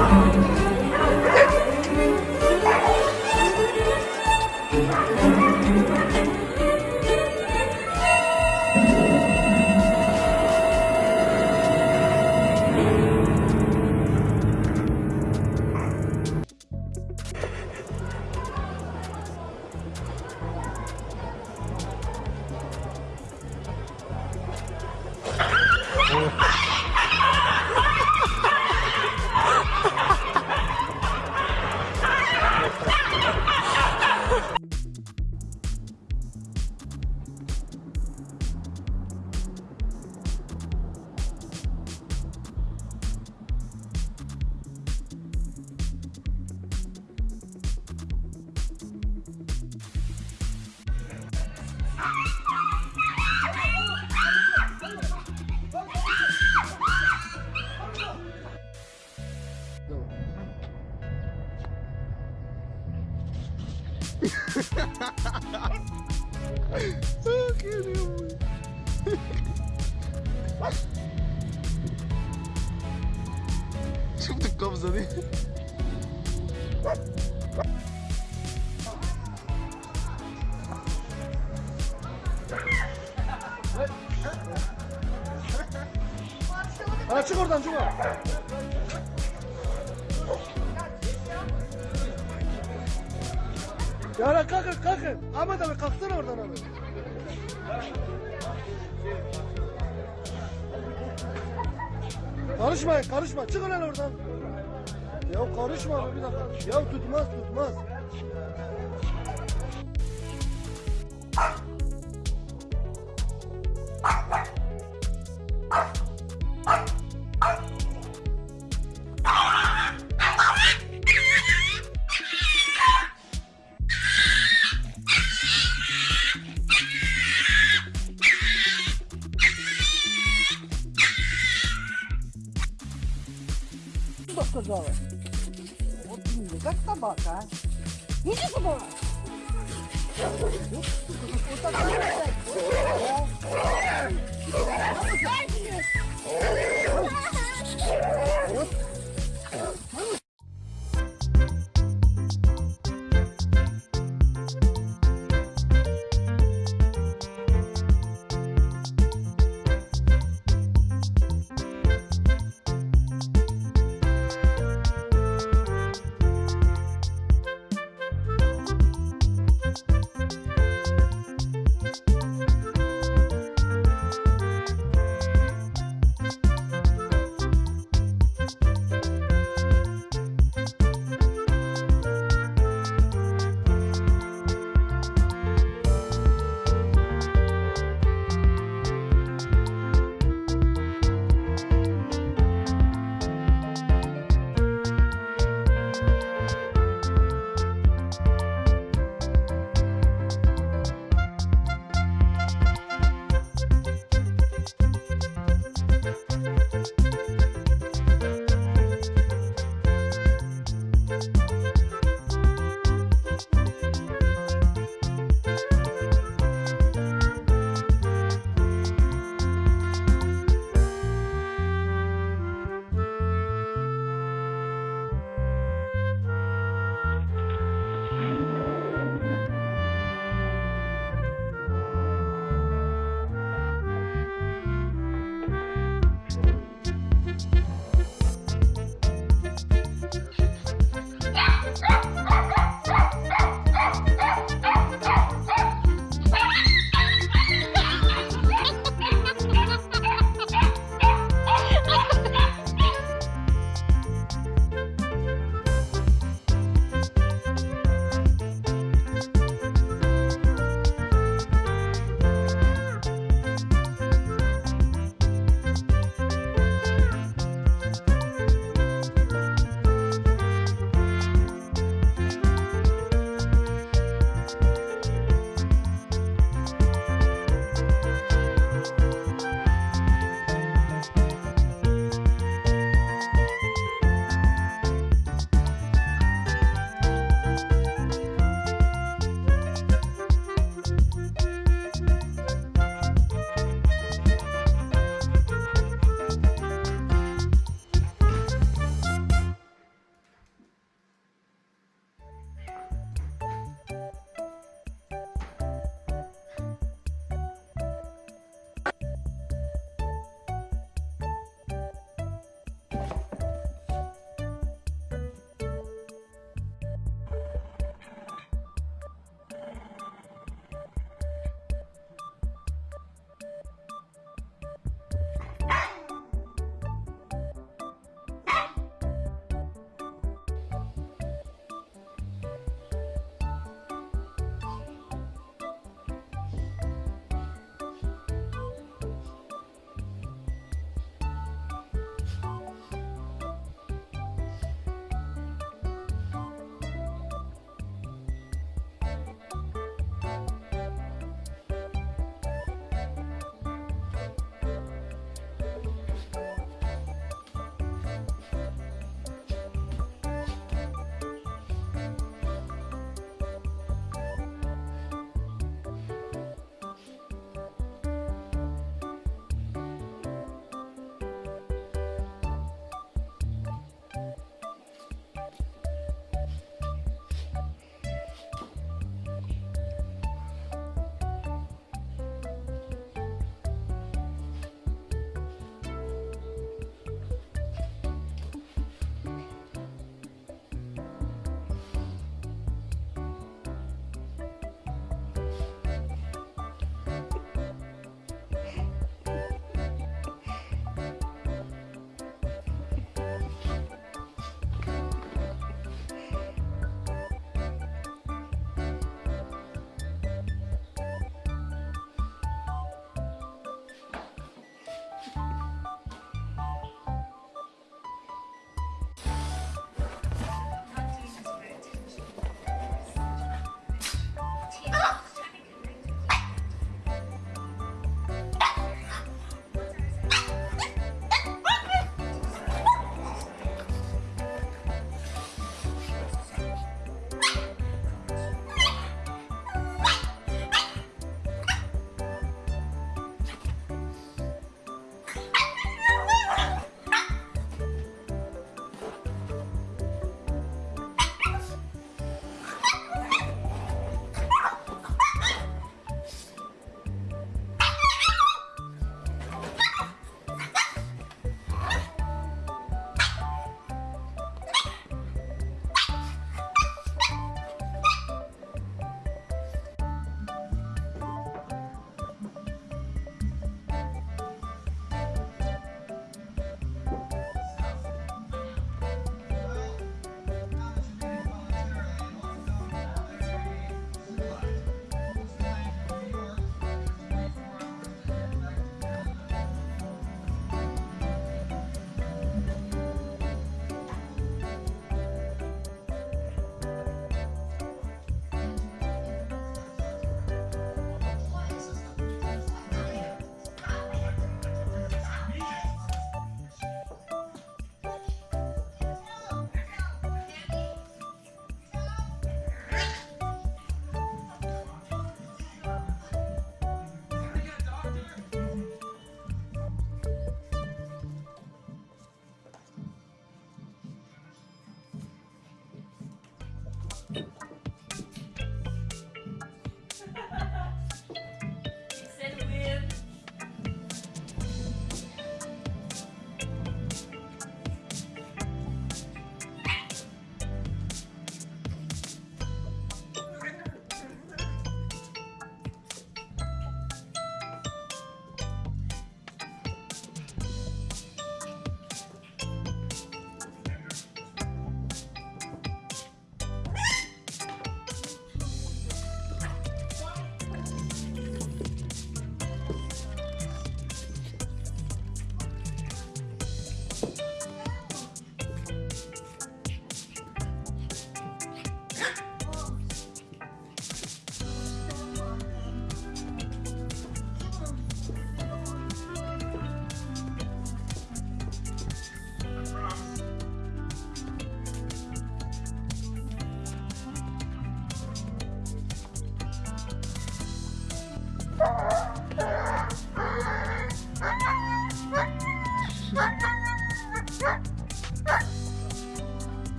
Oh, ah, caramba. Şurada kabza değil. Ha çık oradan oradan. Ya kalkın kalkın. Ahmet abi kalksana oradan abi. Karışmayın karışma çıkın lan oradan. Ya karışma abi bir dakika. Ya tutmaz tutmaz. что сказала? Вот, как собака, а? Иди сюда! Вот так надо Вот.